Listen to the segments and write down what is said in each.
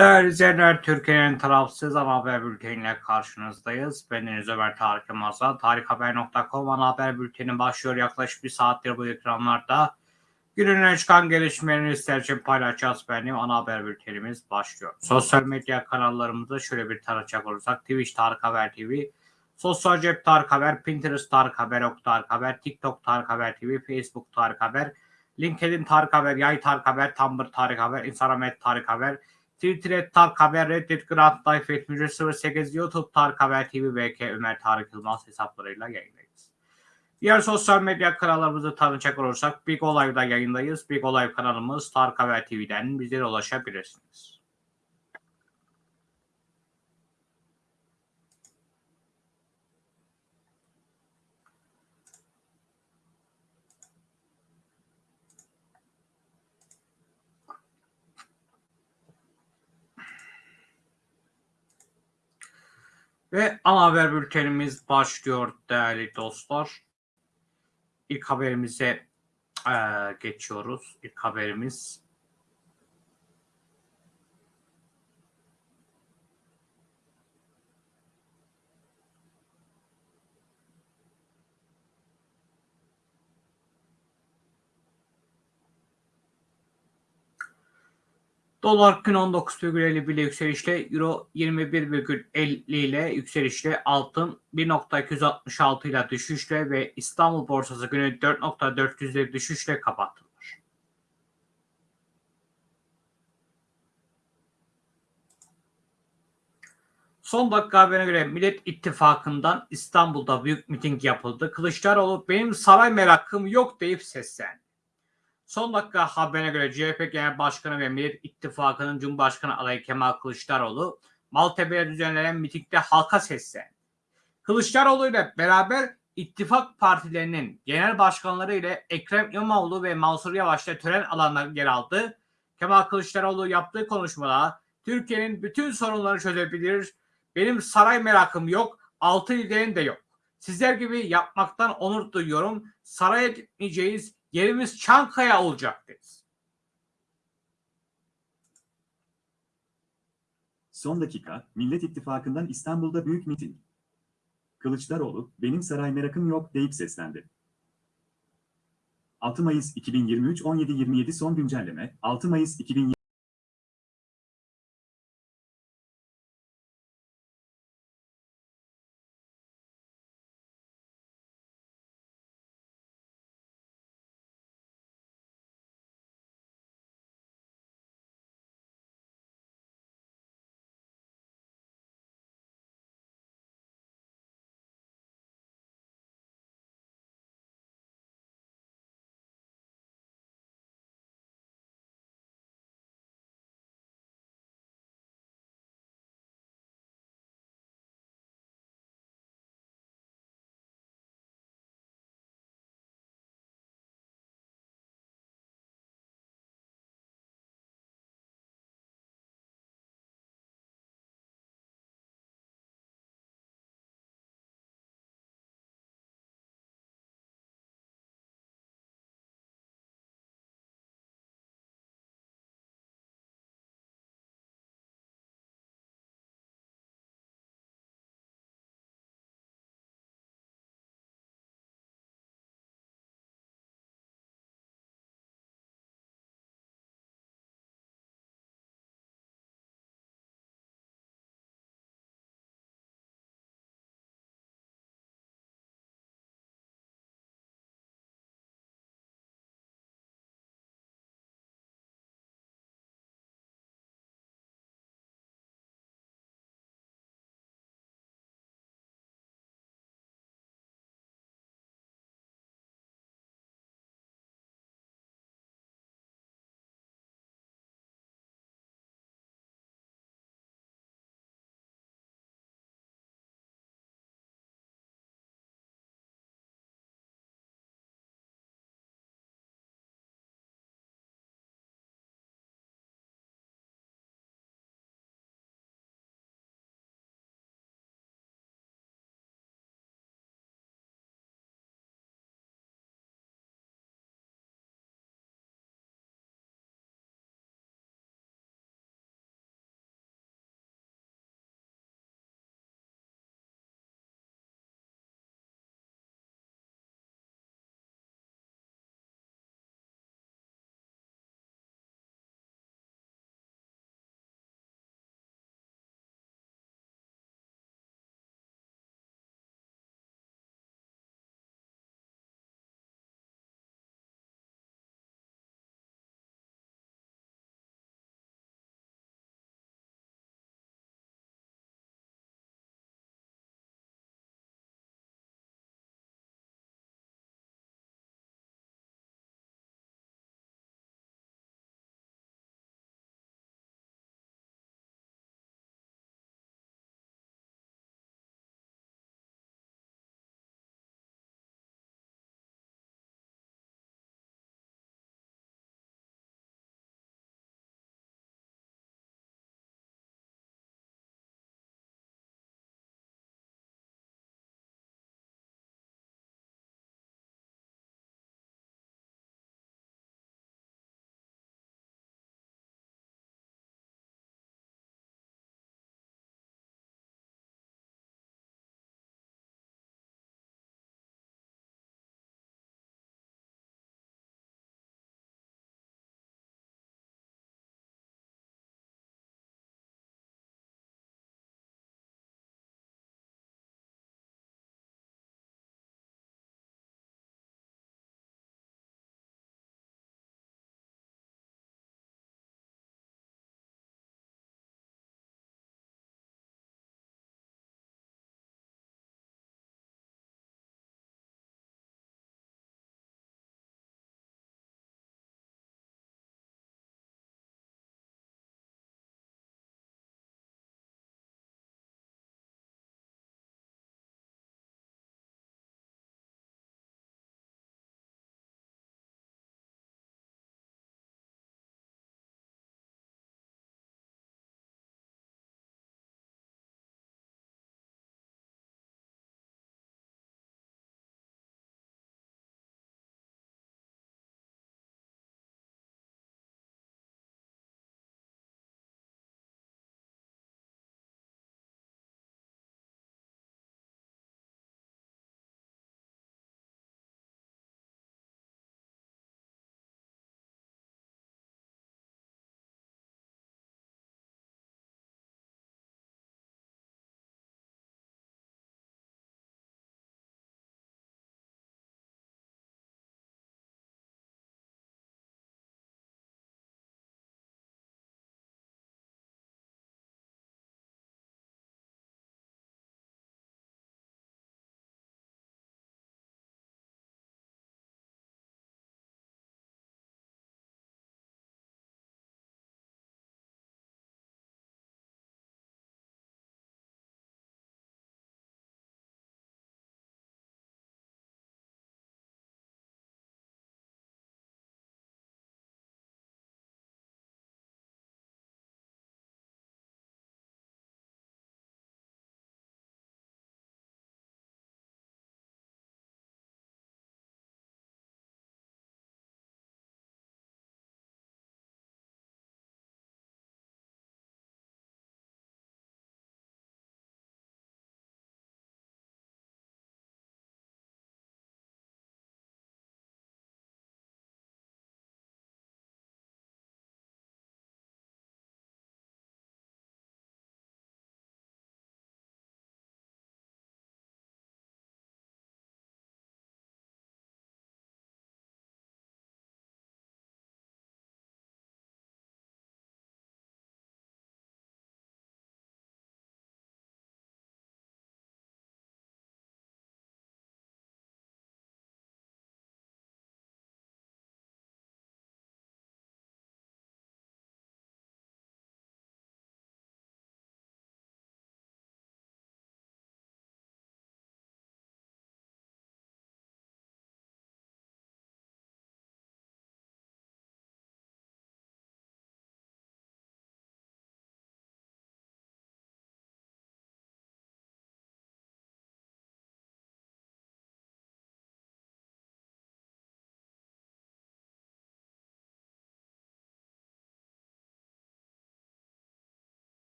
Değerli izleyenler, Türkiye'nin tarafsız ana haber bülteniyle karşınızdayız. Bendeniz Ömer Tarık Yılmaz'dan tarikhaber.com ana haber bülteni başlıyor. Yaklaşık bir saattir bu ekranlarda. Günün çıkan gelişmelerini sizler için paylaşacağız. Benim ana haber bültenimiz başlıyor. Sosyal medya kanallarımızı şöyle bir tarayacak olursak Twitch Tarık Haber TV, Sosyal Cep Tarık Haber, Pinterest Tarık Haber, Ok Tarık Haber, TikTok Tarık Haber TV, Facebook Tarık Haber, LinkedIn Tarık Haber, Yay Tarık Haber, Tumblr Tarık Haber, Instagram Tarık Haber, Twitter et Tarık Haber, Reddit Grant Life 7308, YouTube Tarık Haber TV, BK Ömer Tarık Yılmaz hesaplarıyla yayındayız. Diğer sosyal medya kanallarımızı tanıyacak olursak Big Olay'da yayındayız. Big Olay kanalımız Tarık Haber TV'den bizlere ulaşabilirsiniz. Ve ana haber bültenimiz başlıyor değerli dostlar. İlk haberimize eee, geçiyoruz. İlk haberimiz Dolar gün 19,51 ile yükselişle, Euro 21,50 ile yükselişle, altın 1.266 ile düşüşle ve İstanbul borsası günü 4.400 ile düşüşle kapattılar. Son dakika haberine göre Millet İttifakı'ndan İstanbul'da büyük miting yapıldı. Kılıçdaroğlu benim saray merakım yok deyip seslendi. Son dakika haberine göre CHP Genel Başkanı ve Millet İttifakı'nın Cumhurbaşkanı adayı Kemal Kılıçdaroğlu Maltepe'de düzenlenen mitingde halka seslendi. Kılıçdaroğlu ile beraber ittifak partilerinin genel başkanları ile Ekrem İmamoğlu ve Mansur Yavaş da tören alanlarında yer aldı. Kemal Kılıçdaroğlu yaptığı konuşmada Türkiye'nin bütün sorunlarını çözebilir, benim saray merakım yok, altı liderin de yok. Sizler gibi yapmaktan onur duyuyorum. Saraya gitmeyeceğiz, yerimiz Çankaya olacak dedi. Son dakika, Millet İttifakı'ndan İstanbul'da büyük miting. Kılıçdaroğlu, benim saray merakım yok deyip seslendi. 6 Mayıs 2023 17.27 son güncelleme, 6 Mayıs 2023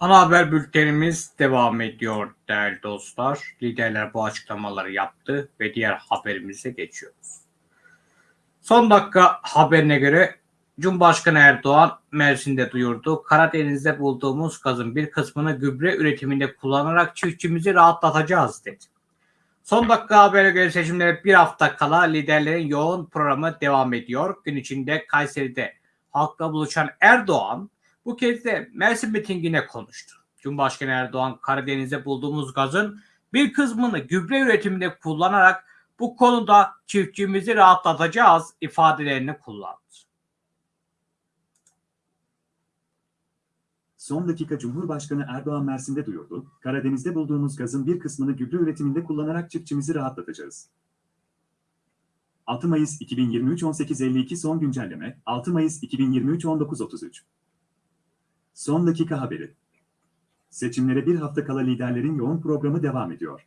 Ana haber bültenimiz devam ediyor değerli dostlar. Liderler bu açıklamaları yaptı ve diğer haberimize geçiyoruz. Son dakika haberine göre Cumhurbaşkanı Erdoğan Mersin'de duyurdu. Karadeniz'de bulduğumuz gazın bir kısmını gübre üretiminde kullanarak çiftçimizi rahatlatacağız dedi. Son dakika habere göre seçimlere bir hafta kala liderlerin yoğun programı devam ediyor. Gün içinde Kayseri'de halkla buluşan Erdoğan bu kez de Mersin mitingine konuştu. Cumhurbaşkanı Erdoğan Karadeniz'de bulduğumuz gazın bir kısmını gübre üretiminde kullanarak bu konuda çiftçimizi rahatlatacağız ifadelerini kullandı. Son dakika Cumhurbaşkanı Erdoğan Mersin'de duyurdu. Karadeniz'de bulduğumuz gazın bir kısmını gübre üretiminde kullanarak çiftçimizi rahatlatacağız. 6 Mayıs 2023 18.52 son güncelleme 6 Mayıs 2023 19.33 Son dakika haberi. Seçimlere bir hafta kala liderlerin yoğun programı devam ediyor.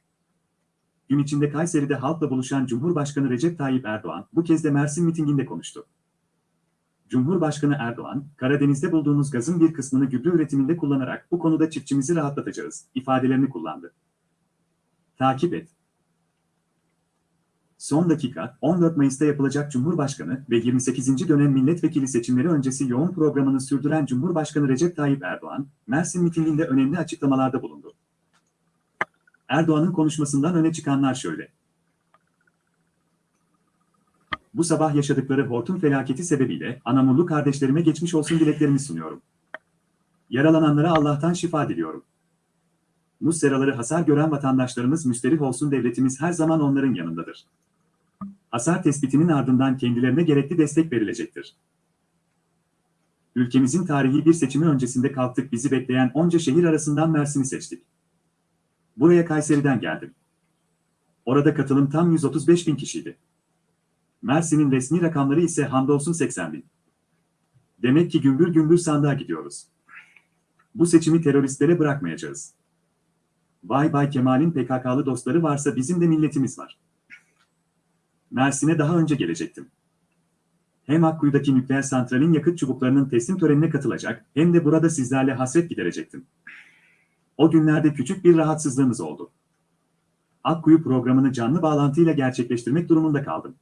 Gün içinde Kayseri'de halkla buluşan Cumhurbaşkanı Recep Tayyip Erdoğan bu kez de Mersin mitinginde konuştu. Cumhurbaşkanı Erdoğan, Karadeniz'de bulduğumuz gazın bir kısmını gübre üretiminde kullanarak bu konuda çiftçimizi rahatlatacağız ifadelerini kullandı. Takip et. Son dakika, 14 Mayıs'ta yapılacak Cumhurbaşkanı ve 28. dönem milletvekili seçimleri öncesi yoğun programını sürdüren Cumhurbaşkanı Recep Tayyip Erdoğan, Mersin mitinginde önemli açıklamalarda bulundu. Erdoğan'ın konuşmasından öne çıkanlar şöyle. Bu sabah yaşadıkları hortum felaketi sebebiyle Anamurlu kardeşlerime geçmiş olsun dileklerimi sunuyorum. Yaralananlara Allah'tan şifa diliyorum. Muz seraları hasar gören vatandaşlarımız müsterih olsun devletimiz her zaman onların yanındadır. Hasar tespitinin ardından kendilerine gerekli destek verilecektir. Ülkemizin tarihi bir seçimi öncesinde kalktık bizi bekleyen onca şehir arasından Mersin'i seçtik. Buraya Kayseri'den geldim. Orada katılım tam 135 bin kişiydi. Mersin'in resmi rakamları ise hamdolsun 80 bin. Demek ki gümbür gümbür sandığa gidiyoruz. Bu seçimi teröristlere bırakmayacağız. Vay Bay Kemal'in PKK'lı dostları varsa bizim de milletimiz var. Mersin'e daha önce gelecektim. Hem Akkuyu'daki nükleer santralin yakıt çubuklarının teslim törenine katılacak hem de burada sizlerle hasret giderecektim. O günlerde küçük bir rahatsızlığımız oldu. Akkuyu programını canlı bağlantıyla gerçekleştirmek durumunda kaldım.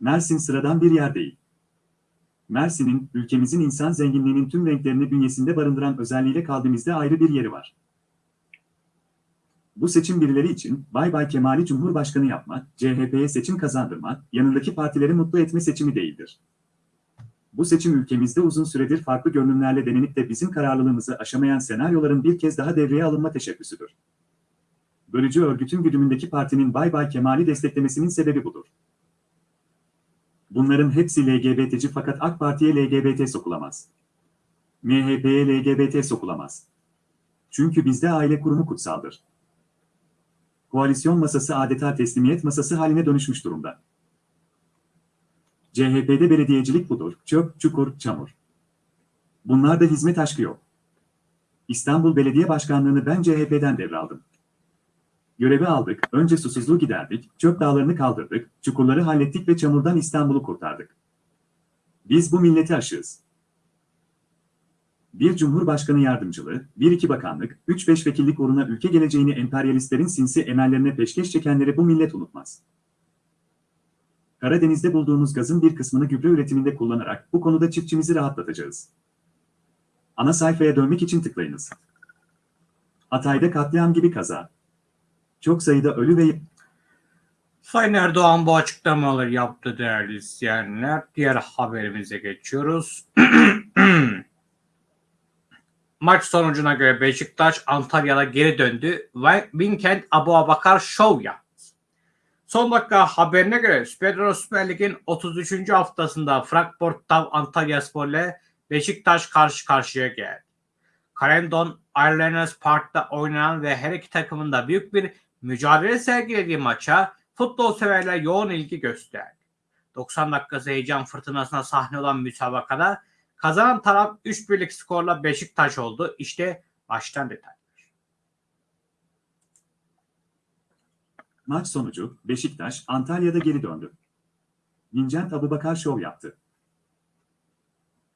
Mersin sıradan bir yer değil. Mersin'in, ülkemizin insan zenginliğinin tüm renklerini bünyesinde barındıran özelliğiyle kalbimizde ayrı bir yeri var. Bu seçim birileri için Bay Bay Kemal'i Cumhurbaşkanı yapma, CHP'ye seçim kazandırma, yanındaki partileri mutlu etme seçimi değildir. Bu seçim ülkemizde uzun süredir farklı görünümlerle denenip de bizim kararlılığımızı aşamayan senaryoların bir kez daha devreye alınma teşebbüsüdür. Bölücü örgütün güdümündeki partinin Bay Bay Kemal'i desteklemesinin sebebi budur. Bunların hepsi LGBT'ci fakat AK Parti'ye LGBT sokulamaz. MHP'ye LGBT sokulamaz. Çünkü bizde aile kurumu kutsaldır. Koalisyon masası adeta teslimiyet masası haline dönüşmüş durumda. CHP'de belediyecilik budur, çöp, çukur, çamur. Bunlarda hizmet aşkı yok. İstanbul Belediye Başkanlığı'nı ben CHP'den devraldım. Görevi aldık, önce susuzluğu giderdik, çöp dağlarını kaldırdık, çukurları hallettik ve çamurdan İstanbul'u kurtardık. Biz bu milleti aşığız. Bir cumhurbaşkanı yardımcılığı, bir iki bakanlık, üç beş vekillik uğruna ülke geleceğini emperyalistlerin sinsi emellerine peşkeş çekenleri bu millet unutmaz. Karadeniz'de bulduğumuz gazın bir kısmını gübre üretiminde kullanarak bu konuda çiftçimizi rahatlatacağız. Ana sayfaya dönmek için tıklayınız. Hatay'da katliam gibi kaza. Çok sayıda ölü ve Sayın Erdoğan bu açıklamaları yaptı değerli izleyenler. Diğer haberimize geçiyoruz. Maç sonucuna göre Beşiktaş Antalya'da geri döndü ve Vincent Abu Abakar şov yaptı. Son dakika haberine göre Süper Süper Lig'in 33. haftasında Frankfurt'ta Antalya Spor ile Beşiktaş karşı karşıya geldi. Carendon Irelanders Park'ta oynanan ve her iki takımın da büyük bir mücadele sergilediği maça futbol severler yoğun ilgi gösterdi. 90 dakikası heyecan fırtınasına sahne olan müsabakada kazanan taraf 3 birlik skorla Beşiktaş oldu. İşte baştan detay. maç sonucu Beşiktaş Antalya'da geri döndü. Vincent Abubakar şov yaptı.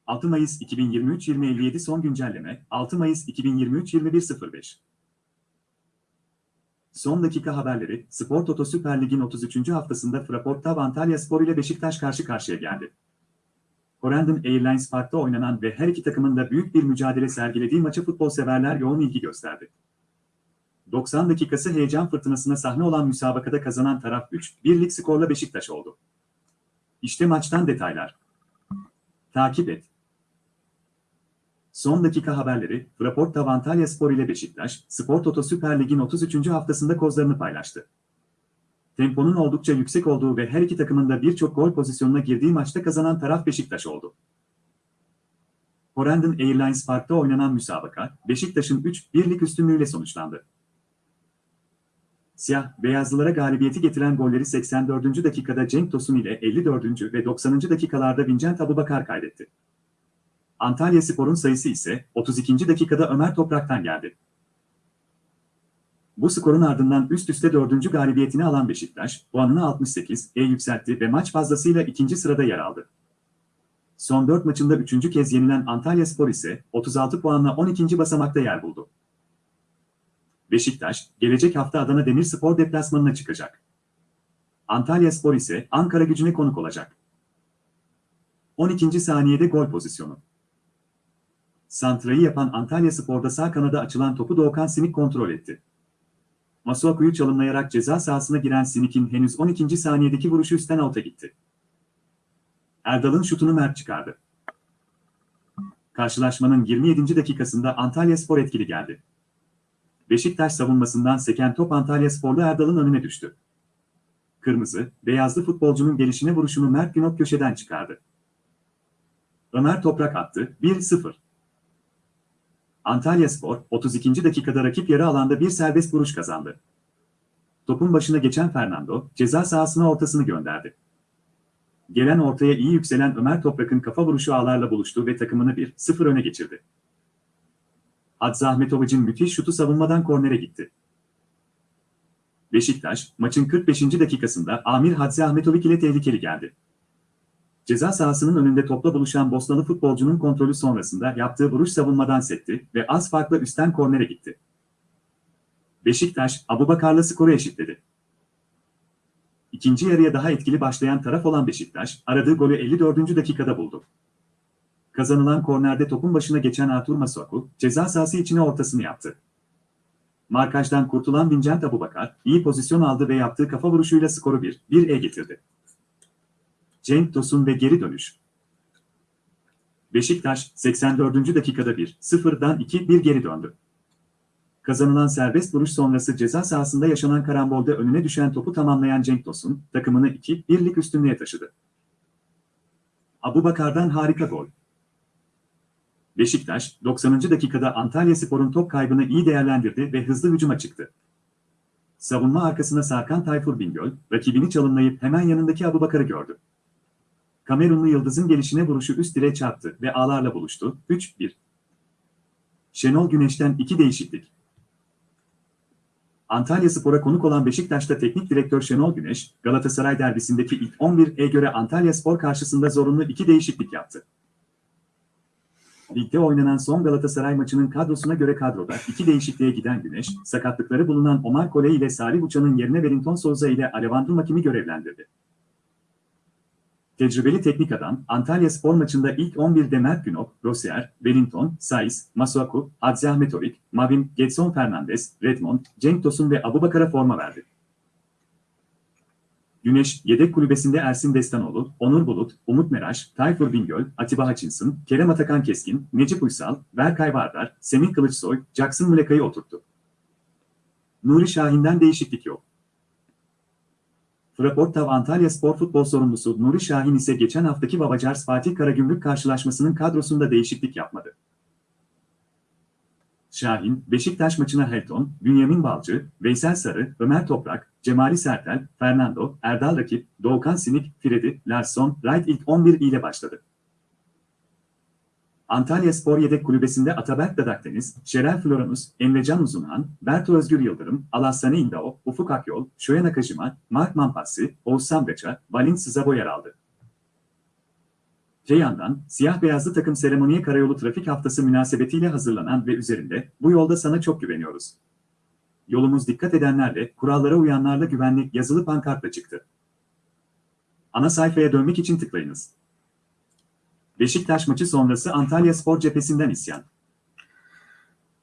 6 Mayıs 2023-2057 son güncelleme 6 Mayıs 2023-2105 Son dakika haberleri Spor Toto Süper Lig'in 33. haftasında Fraport Antalya Spor ile Beşiktaş karşı karşıya geldi. Corendon Airlines Park'ta oynanan ve her iki takımın da büyük bir mücadele sergilediği maça futbol severler yoğun ilgi gösterdi. 90 dakikası heyecan fırtınasına sahne olan müsabakada kazanan taraf 3-1'lik skorla Beşiktaş oldu. İşte maçtan detaylar. Takip et. Son dakika haberleri, Fraport Antalya Spor ile Beşiktaş, Spor Toto Süper Lig'in 33. haftasında kozlarını paylaştı. Temponun oldukça yüksek olduğu ve her iki takımın da birçok gol pozisyonuna girdiği maçta kazanan taraf Beşiktaş oldu. Corendon Airlines Park'ta oynanan müsabaka, Beşiktaş'ın 3-1'lik üstünlüğüyle sonuçlandı. Siyah, beyazlılara galibiyeti getiren golleri 84. dakikada Cenk Tosun ile 54. ve 90. dakikalarda Vincent Abubakar kaydetti. Antalya Spor'un sayısı ise 32. dakikada Ömer Toprak'tan geldi. Bu skorun ardından üst üste 4. galibiyetini alan Beşiktaş, puanını 68'e yükseltti ve maç fazlasıyla ikinci sırada yer aldı. Son 4 maçında 3. kez yenilen Antalya Spor ise 36 puanla 12. basamakta yer buldu. Beşiktaş, gelecek hafta Adana Demirspor deplasmanına çıkacak. Antalya Spor ise Ankara gücüne konuk olacak. 12. saniyede gol pozisyonu. Santrayı yapan Antalya Spor'da sağ kanada açılan topu Doğukan Sinik kontrol etti. Masuaku'yu çalımlayarak ceza sahasına giren Sinik'in henüz 12. saniyedeki vuruşu üstten out'a gitti. Erdal'ın şutunu Mert çıkardı. Karşılaşmanın 27. dakikasında Antalya Spor etkili geldi. Beşiktaş savunmasından seken top Antalya Sporlu Erdal'ın önüne düştü. Kırmızı, beyazlı futbolcunun gelişine vuruşunu Mert Günok köşeden çıkardı. Ömer Toprak attı, 1-0. Antalya Spor, 32. dakikada rakip yarı alanda bir serbest vuruş kazandı. Topun başına geçen Fernando, ceza sahasına ortasını gönderdi. Gelen ortaya iyi yükselen Ömer Toprak'ın kafa vuruşu ağlarla buluştu ve takımını 1-0 öne geçirdi. Hadzi Ahmetovic'in müthiş şutu savunmadan kornere gitti. Beşiktaş, maçın 45. dakikasında Amir Hadzi Ahmetovic ile tehlikeli geldi. Ceza sahasının önünde topla buluşan Bosnalı futbolcunun kontrolü sonrasında yaptığı vuruş savunmadan sekti ve az farkla üstten kornere gitti. Beşiktaş, Abubakar'la skoru eşitledi. İkinci yarıya daha etkili başlayan taraf olan Beşiktaş, aradığı golü 54. dakikada buldu. Kazanılan kornerde topun başına geçen Artur Masuaku, ceza sahası içine ortasını yaptı. Markajdan kurtulan Vincent Abubakar, iyi pozisyon aldı ve yaptığı kafa vuruşuyla skoru 1-1'e getirdi. Cenk Tosun ve geri dönüş. Beşiktaş, 84. dakikada 1-0'dan 2-1 geri döndü. Kazanılan serbest vuruş sonrası ceza sahasında yaşanan karambolde önüne düşen topu tamamlayan Cenk Tosun, takımını 2-1'lik üstünlüğe taşıdı. Abubakar'dan harika gol. Beşiktaş, 90. dakikada Antalya Spor'un top kaybını iyi değerlendirdi ve hızlı hücuma çıktı. Savunma arkasına sarkan Tayfur Bingöl, rakibini çalımlayıp hemen yanındaki Abubakar'ı gördü. Kamerunlu Yıldız'ın gelişine vuruşu üst direğe çarptı ve ağlarla buluştu. 3-1. Şenol Güneş'ten iki değişiklik. Antalya Spor'a konuk olan Beşiktaş'ta teknik direktör Şenol Güneş, Galatasaray derbisindeki ilk 11'e göre Antalya Spor karşısında zorunlu iki değişiklik yaptı. Ligde oynanan son Galatasaray maçının kadrosuna göre kadroda iki değişikliğe giden Güneş, sakatlıkları bulunan Omar Kole ile Salih Uçan'ın yerine Wellington Souza ile Alevandro Makim'i görevlendirdi. Tecrübeli teknik adam, Antalya Spor maçında ilk 11'de Mert Günok, Rosier, Wellington, Saiz, Masuaku, Hadzi Ahmetovic, Mavin, Getson Fernandez, Redmond, Cenk Tosun ve Abubakar'a forma verdi. Güneş, yedek kulübesinde Ersin Destanoğlu, Onur Bulut, Umut Meraş, Tayfur Bingöl, Atiba Hutchinson, Kerem Atakan Keskin, Necip Uysal, Berkay Vardar, Semih Kılıçsoy, Jackson Muleka'yı oturttu. Nuri Şahin'den değişiklik yok. Fraportav Antalya Spor Futbol sorumlusu Nuri Şahin ise geçen haftaki Babacars Fatih Karagümrük karşılaşmasının kadrosunda değişiklik yapmadı. Şahin, Beşiktaş maçına Helton, Bünyamin Balcı, Veysel Sarı, Ömer Toprak, Cemali Sertel, Fernando, Erdal Rakip, Doğukan Sinik, Fredi, Larsson, Wright ilk 11 ile başladı. Antalya Spor Yedek Kulübesi'nde Ataberk Dadakdeniz, Şerel Floranus, Emrecan Uzunhan, Berto Özgür Yıldırım, Alassane İndao, Ufuk Akyol, Şoya Nakajima, Mark Mampassi, Oğuzhan Beça, Valin Sızabo yer aldı. Öte yandan, siyah beyazlı takım seremoniye karayolu trafik haftası münasebetiyle hazırlanan ve üzerinde, bu yolda sana çok güveniyoruz. Yolumuz dikkat edenlerle, kurallara uyanlarla güvenlik yazılı pankartla çıktı. Ana sayfaya dönmek için tıklayınız. Beşiktaş maçı sonrası Antalya Spor cephesinden isyan.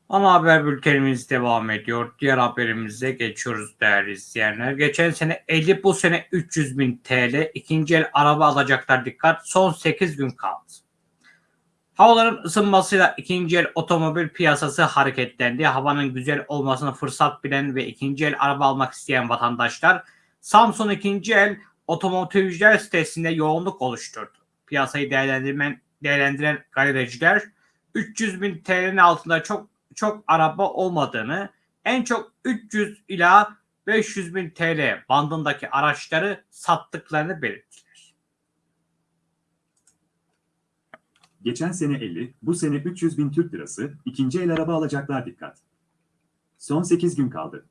Ana haber bültenimiz devam ediyor. Diğer haberimize geçiyoruz değerli izleyenler. Geçen sene 50 bu sene 300 bin TL ikinci el araba alacaklar dikkat son 8 gün kaldı. Havaların ısınmasıyla ikinci el otomobil piyasası hareketlendi. Havanın güzel olmasını fırsat bilen ve ikinci el araba almak isteyen vatandaşlar Samsun ikinci el otomotivciler sitesinde yoğunluk oluşturdu. Piyasayı değerlendirmen, değerlendiren galericiler 300 bin TL'nin altında çok çok araba olmadığını, en çok 300 ila 500 bin TL bandındaki araçları sattıklarını belirttiler. Geçen sene 50, bu sene 300 bin Türk lirası, ikinci el araba alacaklar dikkat. Son 8 gün kaldı.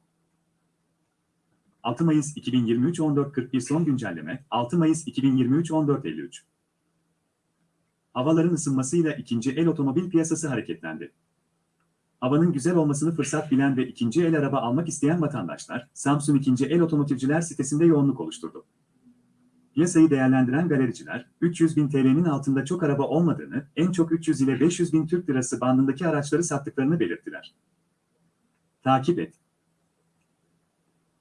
6 Mayıs 2023 14.41 son güncelleme, 6 Mayıs 2023 14.53. Havaların ısınmasıyla ikinci el otomobil piyasası hareketlendi. Havanın güzel olmasını fırsat bilen ve ikinci el araba almak isteyen vatandaşlar, Samsun ikinci el otomotivciler sitesinde yoğunluk oluşturdu. Piyasayı değerlendiren galericiler, 300 bin TL'nin altında çok araba olmadığını, en çok 300 ile 500 bin Türk lirası bandındaki araçları sattıklarını belirttiler. Takip et.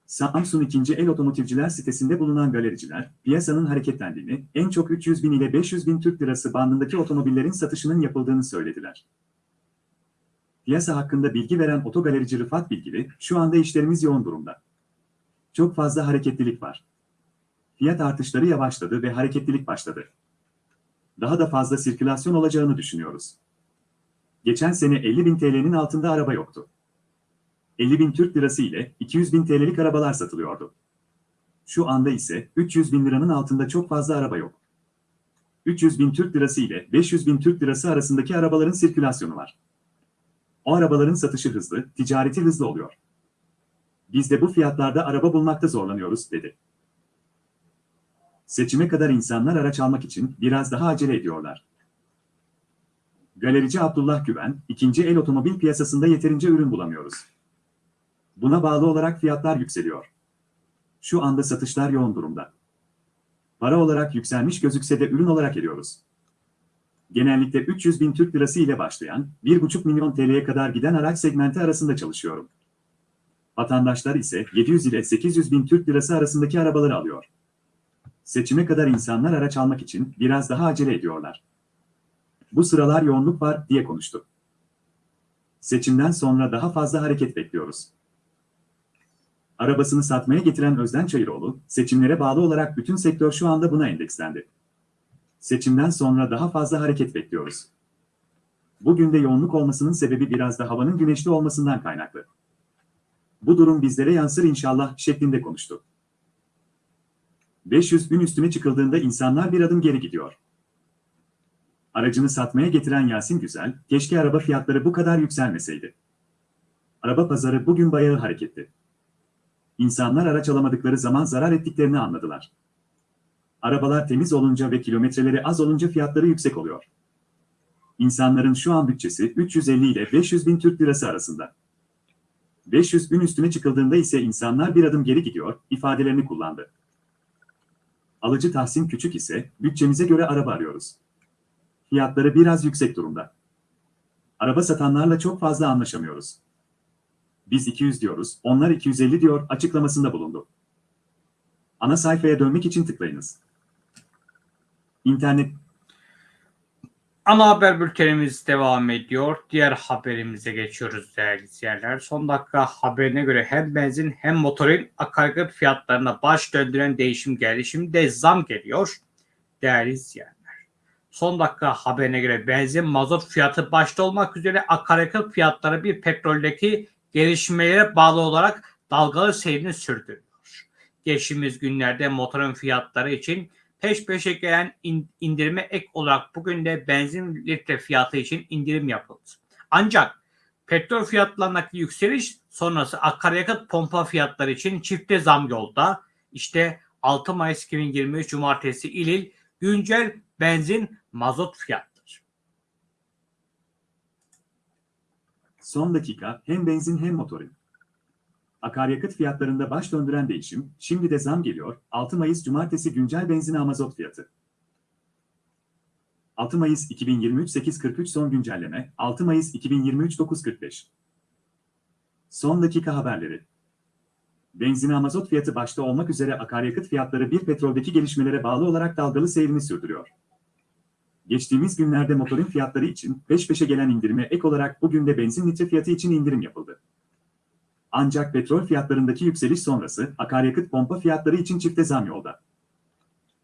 Samsun ikinci el otomotivciler sitesinde bulunan galericiler, piyasanın hareketlendiğini, en çok 300 bin ile 500 bin Türk lirası bandındaki otomobillerin satışının yapıldığını söylediler. Piyasa hakkında bilgi veren otogalerici Rıfat Bilgili, şu anda işlerimiz yoğun durumda. Çok fazla hareketlilik var. Fiyat artışları yavaşladı ve hareketlilik başladı. Daha da fazla sirkülasyon olacağını düşünüyoruz. Geçen sene 50 bin TL'nin altında araba yoktu. 50 bin Türk lirası ile 200 bin TL'lik arabalar satılıyordu. Şu anda ise 300 bin liranın altında çok fazla araba yok. 300 bin Türk lirası ile 500 bin Türk lirası arasındaki arabaların sirkülasyonu var. O arabaların satışı hızlı, ticareti hızlı oluyor. Biz de bu fiyatlarda araba bulmakta zorlanıyoruz, dedi. Seçime kadar insanlar araç almak için biraz daha acele ediyorlar. Galerici Abdullah Güven, ikinci el otomobil piyasasında yeterince ürün bulamıyoruz. Buna bağlı olarak fiyatlar yükseliyor. Şu anda satışlar yoğun durumda. Para olarak yükselmiş gözükse de ürün olarak eriyoruz genellikle 300 bin Türk lirası ile başlayan, 1,5 milyon TL'ye kadar giden araç segmenti arasında çalışıyorum. Vatandaşlar ise 700 ile 800 bin Türk lirası arasındaki arabaları alıyor. Seçime kadar insanlar araç almak için biraz daha acele ediyorlar. Bu sıralar yoğunluk var diye konuştu. Seçimden sonra daha fazla hareket bekliyoruz. Arabasını satmaya getiren Özden Çayıroğlu, seçimlere bağlı olarak bütün sektör şu anda buna endekslendi. Seçimden sonra daha fazla hareket bekliyoruz. Bugün de yoğunluk olmasının sebebi biraz da havanın güneşli olmasından kaynaklı. Bu durum bizlere yansır inşallah şeklinde konuştu. 500 bin üstüne çıkıldığında insanlar bir adım geri gidiyor. Aracını satmaya getiren Yasin Güzel, keşke araba fiyatları bu kadar yükselmeseydi. Araba pazarı bugün bayağı hareketli. İnsanlar araç alamadıkları zaman zarar ettiklerini anladılar. Arabalar temiz olunca ve kilometreleri az olunca fiyatları yüksek oluyor. İnsanların şu an bütçesi 350 ile 500 bin Türk lirası arasında. 500 bin üstüne çıkıldığında ise insanlar bir adım geri gidiyor, ifadelerini kullandı. Alıcı Tahsin Küçük ise, bütçemize göre araba arıyoruz. Fiyatları biraz yüksek durumda. Araba satanlarla çok fazla anlaşamıyoruz. Biz 200 diyoruz, onlar 250 diyor açıklamasında bulundu. Ana sayfaya dönmek için tıklayınız. İnternet Ana haber bültenimiz devam ediyor. Diğer haberimize geçiyoruz değerli izleyenler. Son dakika haberine göre hem benzin hem motorin akaryakıt fiyatlarına baş döndüren değişim geldi. Şimdi de zam geliyor değerli izleyenler. Son dakika haberine göre benzin mazot fiyatı başta olmak üzere akaryakıt fiyatları bir petroldeki gelişmelere bağlı olarak dalgalı seyrini sürdürüyor. Geçtiğimiz günlerde motorun fiyatları için peş peşe gelen indirime ek olarak bugün de benzin litre fiyatı için indirim yapıldı. Ancak petrol fiyatlarındaki yükseliş sonrası akaryakıt pompa fiyatları için çifte zam yolda. İşte 6 Mayıs 2023 Cumartesi İlil güncel benzin, mazot fiyattır. Son dakika hem benzin hem motorin. Akaryakıt fiyatlarında baş döndüren değişim, şimdi de zam geliyor. 6 Mayıs Cumartesi güncel benzin mazot fiyatı. 6 Mayıs 2023 8.43 son güncelleme, 6 Mayıs 2023 9.45. Son dakika haberleri. Benzin mazot fiyatı başta olmak üzere akaryakıt fiyatları bir petroldeki gelişmelere bağlı olarak dalgalı seyrini sürdürüyor. Geçtiğimiz günlerde motorin fiyatları için peş peşe gelen indirime ek olarak bugün de benzin litre fiyatı için indirim yapıldı. Ancak petrol fiyatlarındaki yükseliş sonrası akaryakıt pompa fiyatları için çifte zam yolda.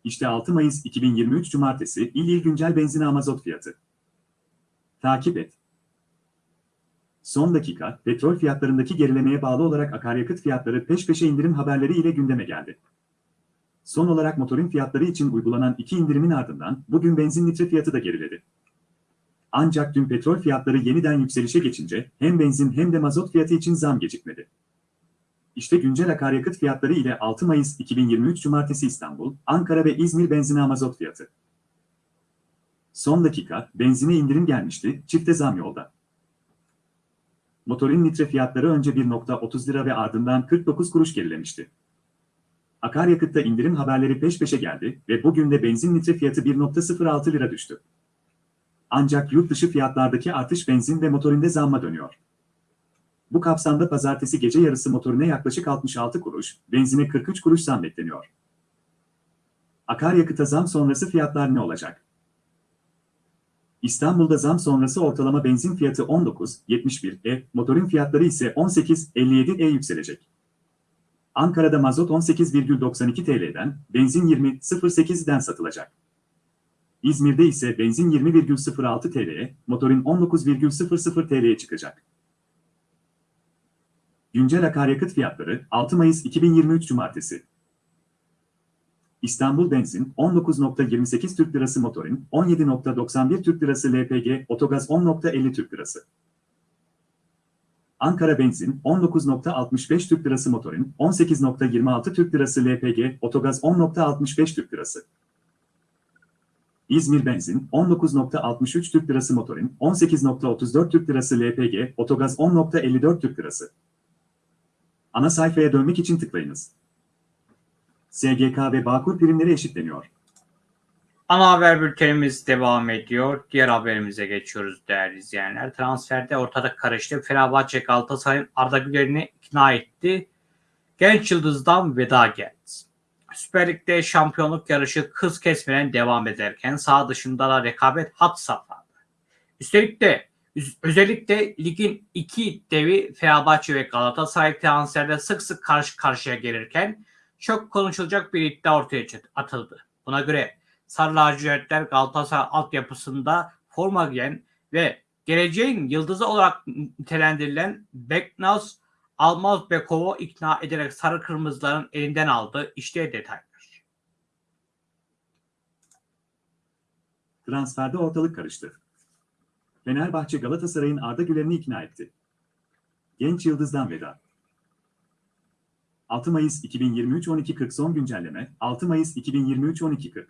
İşte 6 Mayıs 2023 Cumartesi il il güncel benzin mazot fiyatı. Takip et. Son dakika, petrol fiyatlarındaki gerilemeye bağlı olarak akaryakıt fiyatları peş peşe indirim haberleri ile gündeme geldi. Son olarak motorin fiyatları için uygulanan iki indirimin ardından bugün benzin litre fiyatı da geriledi. Ancak dün petrol fiyatları yeniden yükselişe geçince hem benzin hem de mazot fiyatı için zam gecikmedi. İşte güncel akaryakıt fiyatları ile 6 Mayıs 2023 Cumartesi İstanbul, Ankara ve İzmir benzin mazot fiyatı. Son dakika, benzine indirim gelmişti, çifte zam yolda. Motorin litre fiyatları önce 1.30 lira ve ardından 49 kuruş gerilemişti. Akaryakıtta indirim haberleri peş peşe geldi ve bugün de benzin litre fiyatı 1.06 lira düştü. Ancak yurt dışı fiyatlardaki artış benzin ve motorinde zamma dönüyor. Bu kapsamda pazartesi gece yarısı motorine yaklaşık 66 kuruş, benzine 43 kuruş zam bekleniyor. Akaryakıta zam sonrası fiyatlar ne olacak? İstanbul'da zam sonrası ortalama benzin fiyatı 19.71 e, motorin fiyatları ise 18.57 e yükselecek. Ankara'da mazot 18,92 TL'den, benzin 20.08'den satılacak. İzmir'de ise benzin 20,06 TL'ye, motorin 19,00 TL'ye çıkacak. Güncel akaryakıt fiyatları 6 Mayıs 2023 Cumartesi. İstanbul benzin 19.28 Türk Lirası motorin, 17.91 Türk Lirası LPG, otogaz 10.50 Türk Lirası. Ankara benzin 19.65 Türk Lirası motorin, 18.26 Türk Lirası LPG, otogaz 10.65 Türk Lirası. İzmir benzin 19.63 Türk Lirası motorin, 18.34 Türk Lirası LPG, otogaz 10.54 Türk Lirası. Ana sayfaya dönmek için tıklayınız. SGK ve Bağkur primleri eşitleniyor. Ana haber bültenimiz devam ediyor. Diğer haberimize geçiyoruz değerli izleyenler. Transferde ortada karıştı. Fenerbahçe Galatasaray'ın Arda Güler'i ikna etti. Genç yıldızdan veda geldi. Süper Lig'de şampiyonluk yarışı kız kesmeden devam ederken sağ dışında da rekabet hat safhada. Üstelik de özellikle ligin iki devi Fenerbahçe ve Galatasaray transferde sık sık karşı karşıya gelirken çok konuşulacak bir iddia ortaya atıldı. Buna göre Sarı lacivertler Galatasaray altyapısında forma giyen ve geleceğin yıldızı olarak nitelendirilen Beknaz Almazbekov'u ikna ederek sarı kırmızıların elinden aldı. İşte detaylar. Transferde ortalık karıştı. Fenerbahçe Galatasaray'ın Arda Güler'i ikna etti. Genç Yıldız'dan veda. 6 Mayıs 2023 12.40 son güncelleme 6 Mayıs 2023 12.40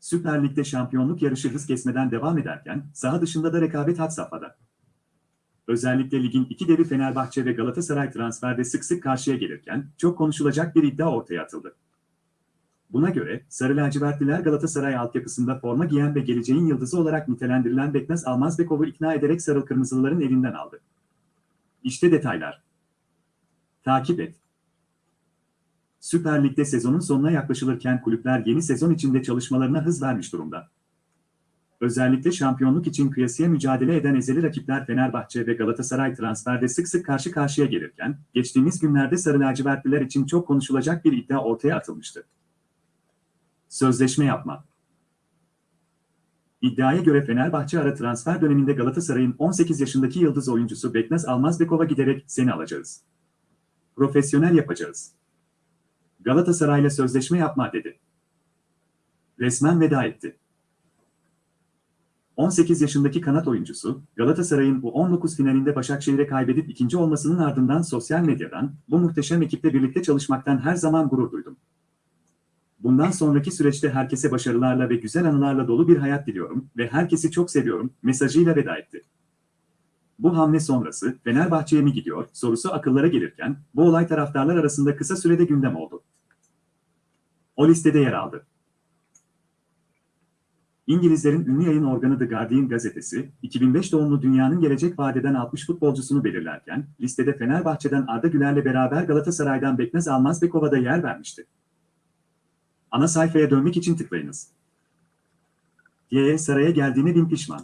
Süper Lig'de şampiyonluk yarışı hız kesmeden devam ederken saha dışında da rekabet had safhada. Özellikle ligin iki devi Fenerbahçe ve Galatasaray transferde sık sık karşıya gelirken çok konuşulacak bir iddia ortaya atıldı. Buna göre Sarı Lacivertliler Galatasaray altyapısında forma giyen ve geleceğin yıldızı olarak nitelendirilen Beknaz Almazbekov'u ikna ederek Sarı Kırmızılıların elinden aldı. İşte detaylar. Takip et. Süper Lig'de sezonun sonuna yaklaşılırken kulüpler yeni sezon içinde çalışmalarına hız vermiş durumda. Özellikle şampiyonluk için kıyasıya mücadele eden ezeli rakipler Fenerbahçe ve Galatasaray transferde sık sık karşı karşıya gelirken, geçtiğimiz günlerde Sarı Lacivertliler için çok konuşulacak bir iddia ortaya atılmıştı. Sözleşme yapma. İddiaya göre Fenerbahçe ara transfer döneminde Galatasaray'ın 18 yaşındaki yıldız oyuncusu Beknaz Almazbekov'a giderek seni alacağız. Profesyonel yapacağız. Galatasaray'la sözleşme yapma dedi. Resmen veda etti. 18 yaşındaki kanat oyuncusu, Galatasaray'ın bu 19 finalinde Başakşehir'e kaybedip ikinci olmasının ardından sosyal medyadan, bu muhteşem ekiple birlikte çalışmaktan her zaman gurur duydum. Bundan sonraki süreçte herkese başarılarla ve güzel anılarla dolu bir hayat diliyorum ve herkesi çok seviyorum mesajıyla veda etti. Bu hamle sonrası Fenerbahçe'ye mi gidiyor sorusu akıllara gelirken bu olay taraftarlar arasında kısa sürede gündem oldu. O listede yer aldı. İngilizlerin ünlü yayın organı The Guardian gazetesi, 2005 doğumlu dünyanın gelecek vadeden 60 futbolcusunu belirlerken, listede Fenerbahçe'den Arda Güler'le beraber Galatasaray'dan Beknaz Almazbekov'a da yer vermişti. Ana sayfaya dönmek için tıklayınız. Diye saraya geldiğine bin pişman.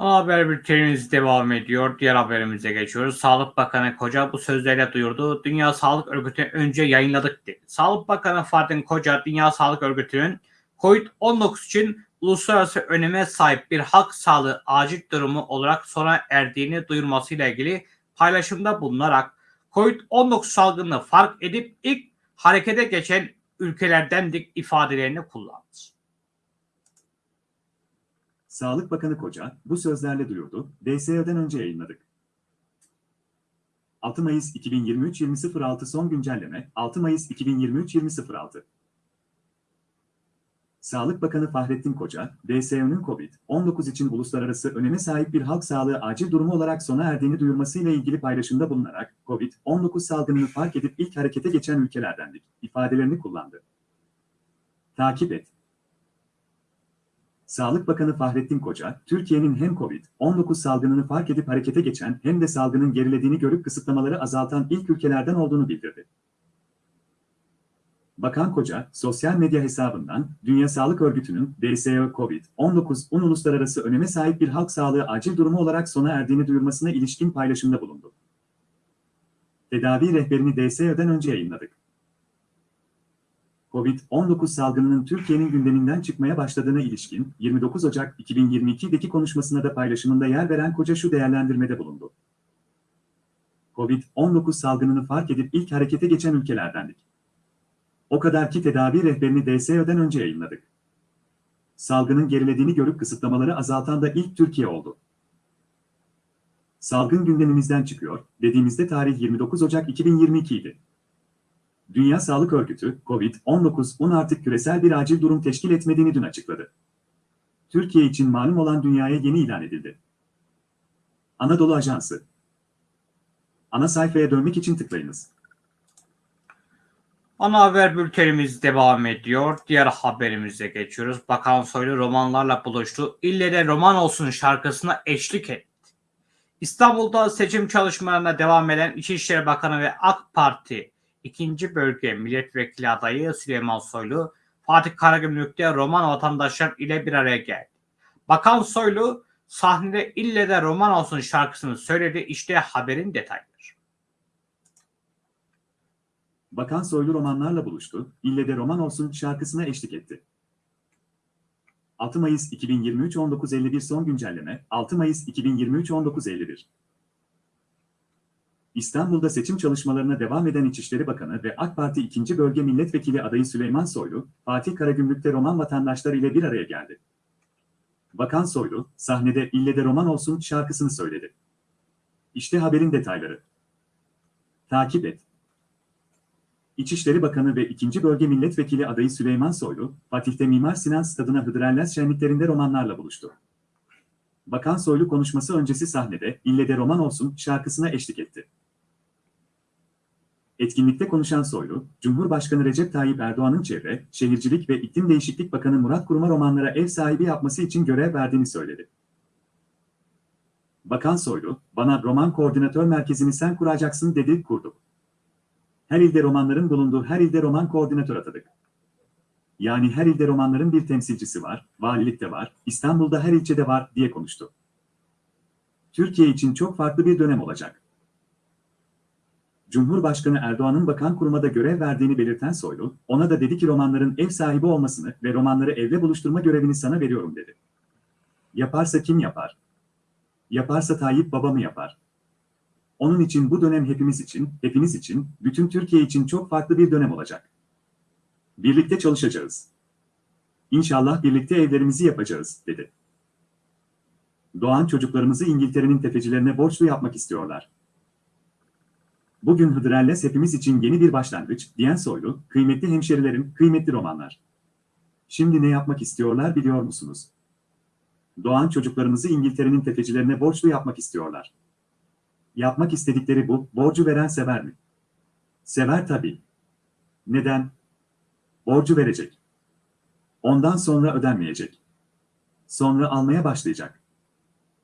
Haber bültenimiz devam ediyor. Diğer haberimize geçiyoruz. Sağlık Bakanı Koca bu sözlerle duyurdu. Dünya Sağlık Örgütü'nü önce yayınladık dedi. Sağlık Bakanı Fahrettin Koca, Dünya Sağlık Örgütü'nün COVID-19 için uluslararası öneme sahip bir halk sağlığı acil durumu olarak sona erdiğini duyurmasıyla ilgili paylaşımda bulunarak COVID-19 salgını fark edip ilk harekete geçen ülkelerdendik ifadelerini kullandı. Sağlık Bakanı Koca bu sözlerle duyurdu. DSO'dan önce yayınladık. 6 Mayıs 2023 20.06 son güncelleme 6 Mayıs 2023 20.06 Sağlık Bakanı Fahrettin Koca, DSO'nun COVID-19 için uluslararası öneme sahip bir halk sağlığı acil durumu olarak sona erdiğini duyurmasıyla ilgili paylaşımda bulunarak COVID-19 salgınını fark edip ilk harekete geçen ülkelerdendik ifadelerini kullandı. Takip et. Sağlık Bakanı Fahrettin Koca, Türkiye'nin hem COVID-19 salgınını fark edip harekete geçen hem de salgının gerilediğini görüp kısıtlamaları azaltan ilk ülkelerden olduğunu bildirdi. Bakan Koca, sosyal medya hesabından Dünya Sağlık Örgütü'nün DSO COVID-19 un uluslararası öneme sahip bir halk sağlığı acil durumu olarak sona erdiğini duyurmasına ilişkin paylaşımda bulundu. Tedavi rehberini DSO'dan önce yayınladık. Covid-19 salgınının Türkiye'nin gündeminden çıkmaya başladığına ilişkin 29 Ocak 2022'deki konuşmasına da paylaşımında yer veren Koca şu değerlendirmede bulundu. Covid-19 salgınını fark edip ilk harekete geçen ülkelerdendik. O kadar ki tedavi rehberini DSO'dan önce yayınladık. Salgının gerilediğini görüp kısıtlamaları azaltan da ilk Türkiye oldu. Salgın gündemimizden çıkıyor, dediğimizde tarih 29 Ocak 2022 idi. Dünya Sağlık Örgütü, COVID-19'un artık küresel bir acil durum teşkil etmediğini dün açıkladı. Türkiye için malum olan dünyaya yeni ilan edildi. Anadolu Ajansı Ana sayfaya dönmek için tıklayınız. Ana haber bültenimiz devam ediyor. Diğer haberimize geçiyoruz. Bakan Soylu romanlarla buluştu. İlle de roman olsun şarkısına eşlik etti. İstanbul'da seçim çalışmalarına devam eden İçişleri Bakanı ve AK Parti 2. Bölge Milletvekili adayı Süleyman Soylu, Fatih Karagümrük'te roman vatandaşlar ile bir araya geldi. Bakan Soylu sahnede ille de roman olsun şarkısını söyledi. İşte haberin detayları. Bakan Soylu romanlarla buluştu, ille de roman olsun şarkısına eşlik etti. 6 Mayıs 2023 19.51 son güncelleme 6 Mayıs 2023 19.51 İstanbul'da seçim çalışmalarına devam eden İçişleri Bakanı ve AK Parti 2. Bölge Milletvekili adayı Süleyman Soylu, Fatih Karagümrük'te roman vatandaşlar ile bir araya geldi. Bakan Soylu, sahnede İlle de Roman Olsun şarkısını söyledi. İşte haberin detayları. Takip et. İçişleri Bakanı ve 2. Bölge Milletvekili adayı Süleyman Soylu, Fatih'te Mimar Sinan Stadı'na Hıdrellez şenliklerinde romanlarla buluştu. Bakan Soylu konuşması öncesi sahnede İlle de Roman Olsun şarkısına eşlik etti. Etkinlikte konuşan Soylu, Cumhurbaşkanı Recep Tayyip Erdoğan'ın Çevre, Şehircilik ve İklim Değişiklik Bakanı Murat Kurum'a romanlara ev sahibi yapması için görev verdiğini söyledi. Bakan Soylu, bana roman koordinatör merkezini sen kuracaksın dedi, kurduk. Her ilde romanların bulunduğu her ilde roman koordinatör atadık. Yani her ilde romanların bir temsilcisi var, valilikte var, İstanbul'da her ilçede var diye konuştu. Türkiye için çok farklı bir dönem olacak. Cumhurbaşkanı Erdoğan'ın bakan kuruma da görev verdiğini belirten Soylu, ona da dedi ki romanların ev sahibi olmasını ve romanları evle buluşturma görevini sana veriyorum dedi. Yaparsa kim yapar? Yaparsa Tayyip baba mı yapar? Onun için bu dönem hepimiz için, hepiniz için, bütün Türkiye için çok farklı bir dönem olacak. Birlikte çalışacağız. İnşallah birlikte evlerimizi yapacağız, dedi. Doğan çocuklarımızı İngiltere'nin tefecilerine borçlu yapmak istiyorlar. Bugün Hıdrellez hepimiz için yeni bir başlangıç, diyen Soylu, kıymetli hemşerilerim, kıymetli romanlar. Şimdi ne yapmak istiyorlar biliyor musunuz? Doğan çocuklarımızı İngiltere'nin tefecilerine borçlu yapmak istiyorlar. Yapmak istedikleri bu, borcu veren sever mi? Sever tabii. Neden? Borcu verecek. Ondan sonra ödenmeyecek. Sonra almaya başlayacak.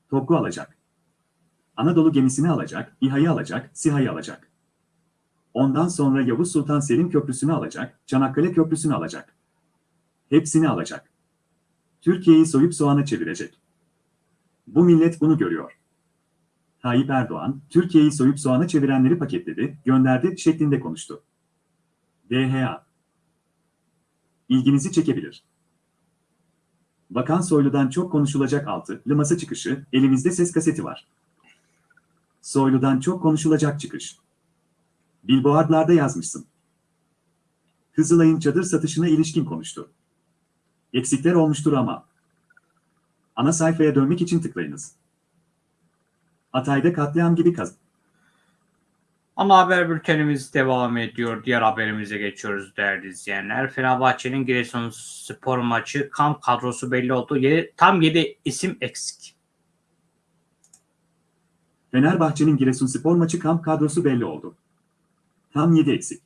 Topu alacak. Anadolu gemisini alacak, İHA'yı alacak, SİHA'yı alacak. Ondan sonra Yavuz Sultan Selim Köprüsü'nü alacak, Çanakkale Köprüsü'nü alacak. Hepsini alacak. Türkiye'yi soyup soğana çevirecek. Bu millet bunu görüyor. Tayyip Erdoğan, Türkiye'yi soyup soğana çevirenleri paketledi, gönderdi şeklinde konuştu. DHA İlginizi çekebilir. Bakan Soylu'dan çok konuşulacak altı, masa çıkışı, elimizde ses kaseti var. Soylu'dan çok konuşulacak çıkış. Billboardlarda yazmışsın. Kızılay'ın çadır satışına ilişkin konuştu. Eksikler olmuştur ama. Ana sayfaya dönmek için tıklayınız. Hatay'da katliam gibi kaz... Ana haber bültenimiz devam ediyor. Diğer haberimize geçiyoruz değerli izleyenler. Fenerbahçe'nin Giresun spor maçı kamp kadrosu belli oldu. Yedi- tam 7 isim eksik. Fenerbahçe'nin Giresunspor maçı kamp kadrosu belli oldu. Tam 7 eksik.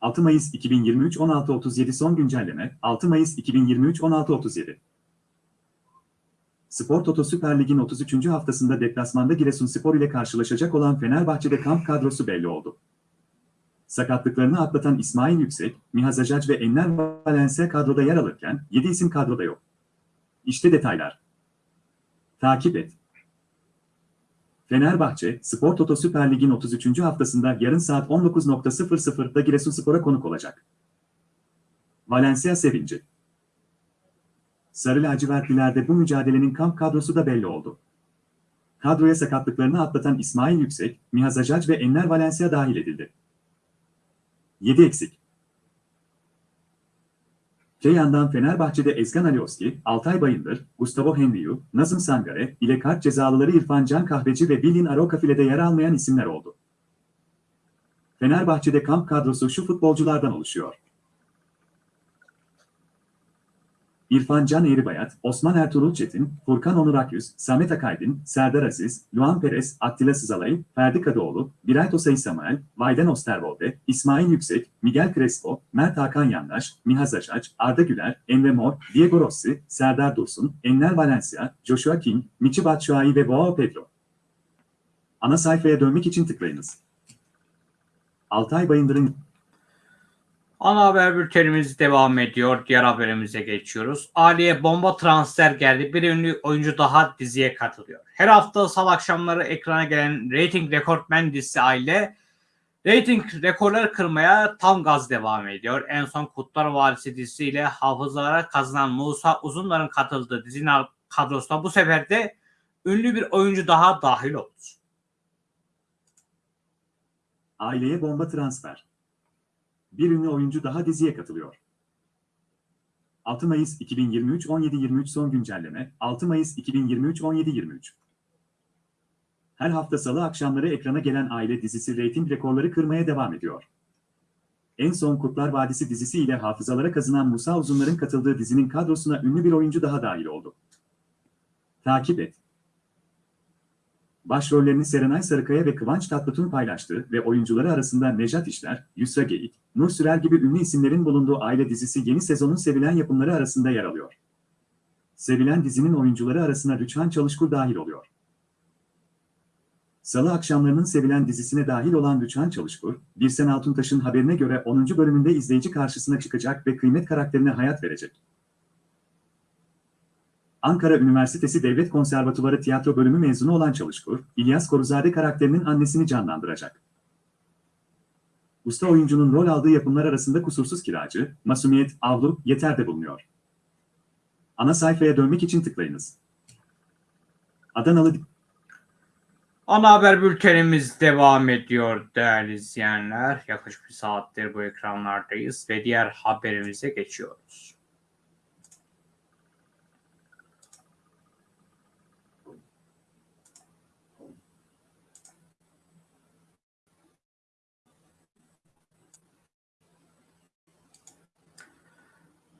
6 Mayıs 2023 16.37 son güncelleme 6 Mayıs 2023 16.37 Spor Toto Süper Lig'in 33. haftasında deplasmanda Giresunspor ile karşılaşacak olan Fenerbahçe'de kamp kadrosu belli oldu. Sakatlıklarını atlatan İsmail Yüksek, Mihaz Acac ve Enner Valencia kadroda yer alırken 7 isim kadroda yok. İşte detaylar. Takip et. Fenerbahçe, Spor Toto Süper Lig'in 33. haftasında yarın saat 19.00'da Giresunspor'a konuk olacak. Valencia sevinci. Sarı lacivertlilerde bu mücadelenin kamp kadrosu da belli oldu. Kadroya sakatlıklarını atlatan İsmail Yüksek, Mihaz Acac ve Enner Valencia dahil edildi. 7 eksik. Öte yandan Fenerbahçe'de Ezgan Alioski, Altay Bayındır, Gustavo Henriu, Nazım Sangare ile kart cezalıları İrfan Can Kahveci ve Bilin Aroka filede yer almayan isimler oldu. Fenerbahçe'de kamp kadrosu şu futbolculardan oluşuyor. İrfan Can Eğribayat, Osman Ertuğrul Çetin, Furkan Onur Akyüz, Samet Akaydın, Serdar Aziz, Luan Perez, Attila Sızalay, Ferdi Kadıoğlu, Birayt Osay Samuel, Vayden Osterwolde, İsmail Yüksek, Miguel Crespo, Mert Hakan Yandaş, Mihaz Aşaç, Arda Güler, Emre Mor, Diego Rossi, Serdar Dursun, Enner Valencia, Joshua King, Michi Batshuayi ve Boao Pedro. Ana sayfaya dönmek için tıklayınız. Altay Bayındır'ın Ana haber bültenimiz devam ediyor. Diğer haberimize geçiyoruz. Ali'ye bomba transfer geldi. Bir ünlü oyuncu daha diziye katılıyor. Her hafta salı akşamları ekrana gelen rating rekortmen dizisi Aile rating rekorları kırmaya tam gaz devam ediyor. En son Kutlar Vadisi dizisiyle hafızalara kazanan Musa Uzunlar'ın katıldığı dizinin kadrosuna bu sefer de ünlü bir oyuncu daha dahil oldu. Aileye bomba transfer. Bir ünlü oyuncu daha diziye katılıyor. 6 Mayıs 2023 17.23 son güncelleme 6 Mayıs 2023 17.23 Her hafta salı akşamları ekrana gelen aile dizisi reyting rekorları kırmaya devam ediyor. En son Kurtlar Vadisi dizisi ile hafızalara kazınan Musa Uzunlar'ın katıldığı dizinin kadrosuna ünlü bir oyuncu daha dahil oldu. Takip et. Başrollerini Serenay Sarıkaya ve Kıvanç Tatlıtuğ paylaştı ve oyuncuları arasında Nejat İşler, Yusra Geyik, Nur Sürer gibi ünlü isimlerin bulunduğu aile dizisi yeni sezonun sevilen yapımları arasında yer alıyor. Sevilen dizinin oyuncuları arasına Rüçhan Çalışkur dahil oluyor. Salı akşamlarının sevilen dizisine dahil olan Rüçhan Çalışkur, Birsen Altuntaş'ın haberine göre 10. bölümünde izleyici karşısına çıkacak ve kıymet karakterine hayat verecek. Ankara Üniversitesi Devlet Konservatuvarı Tiyatro Bölümü mezunu olan Çalışkur, İlyas Koruzade karakterinin annesini canlandıracak. Usta oyuncunun rol aldığı yapımlar arasında Kusursuz Kiracı, Masumiyet, Avlu, Yeter de bulunuyor. Ana sayfaya dönmek için tıklayınız. Adanalı Ana haber bültenimiz devam ediyor değerli izleyenler. Yaklaşık bir saattir bu ekranlardayız ve diğer haberimize geçiyoruz.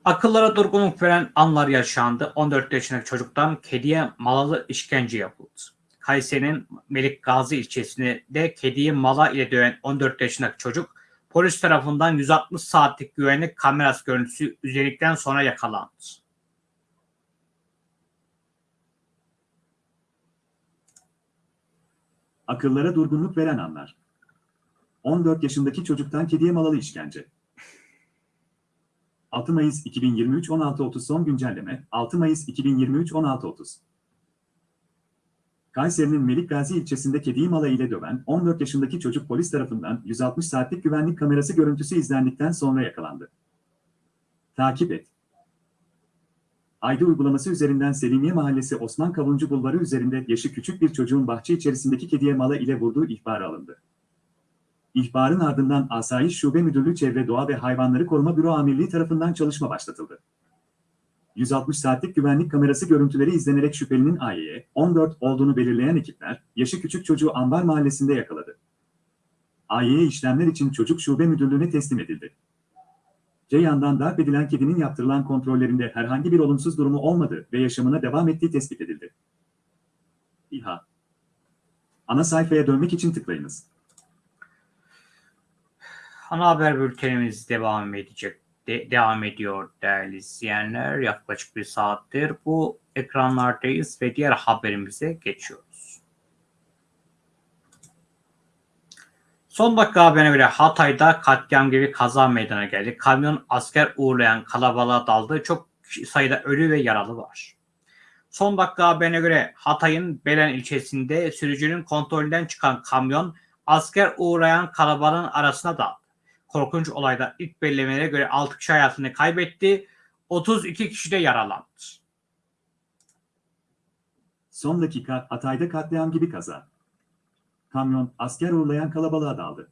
Akıllara durgunluk veren anlar yaşandı. 14 yaşındaki çocuktan kediye malalı işkence yapıldı. Kayseri'nin Melik Gazi ilçesinde kediyi mala ile döven 14 yaşındaki çocuk polis tarafından 160 saatlik güvenlik kamerası görüntüsü üzerindikten sonra yakalandı. Akıllara durgunluk veren anlar. 14 yaşındaki çocuktan kediye malalı işkence. 6 Mayıs 2023 16.30 son güncelleme 6 Mayıs 2023 16.30 Kayseri'nin Melik Gazi ilçesinde kediyi mala ile döven 14 yaşındaki çocuk polis tarafından 160 saatlik güvenlik kamerası görüntüsü izlendikten sonra yakalandı. Takip et. Ayda uygulaması üzerinden Selimiye Mahallesi Osman Kavuncu Bulvarı üzerinde yaşı küçük bir çocuğun bahçe içerisindeki kediye mala ile vurduğu ihbarı alındı. İhbarın ardından Asayiş Şube Müdürlüğü Çevre Doğa ve Hayvanları Koruma Büro Amirliği tarafından çalışma başlatıldı. 160 saatlik güvenlik kamerası görüntüleri izlenerek şüphelinin AY'ye 14 olduğunu belirleyen ekipler, yaşı küçük çocuğu Ambar Mahallesi'nde yakaladı. AY'ye işlemler için çocuk şube müdürlüğüne teslim edildi. Ceyhan'dan darp edilen kedinin yaptırılan kontrollerinde herhangi bir olumsuz durumu olmadı ve yaşamına devam ettiği tespit edildi. İHA Ana sayfaya dönmek için tıklayınız. Ana haber bültenimiz devam edecek. De- devam ediyor değerli izleyenler. Yaklaşık bir saattir bu ekranlardayız ve diğer haberimize geçiyoruz. Son dakika haberine göre Hatay'da katliam gibi kaza meydana geldi. Kamyon asker uğurlayan kalabalığa daldı. Çok sayıda ölü ve yaralı var. Son dakika haberine göre Hatay'ın Belen ilçesinde sürücünün kontrolünden çıkan kamyon asker uğrayan kalabalığın arasına daldı. Korkunç olayda ilk belirlemelere göre 6 kişi hayatını kaybetti. 32 kişi de yaralandı. Son dakika Hatay'da katliam gibi kaza. Kamyon asker uğurlayan kalabalığa daldı.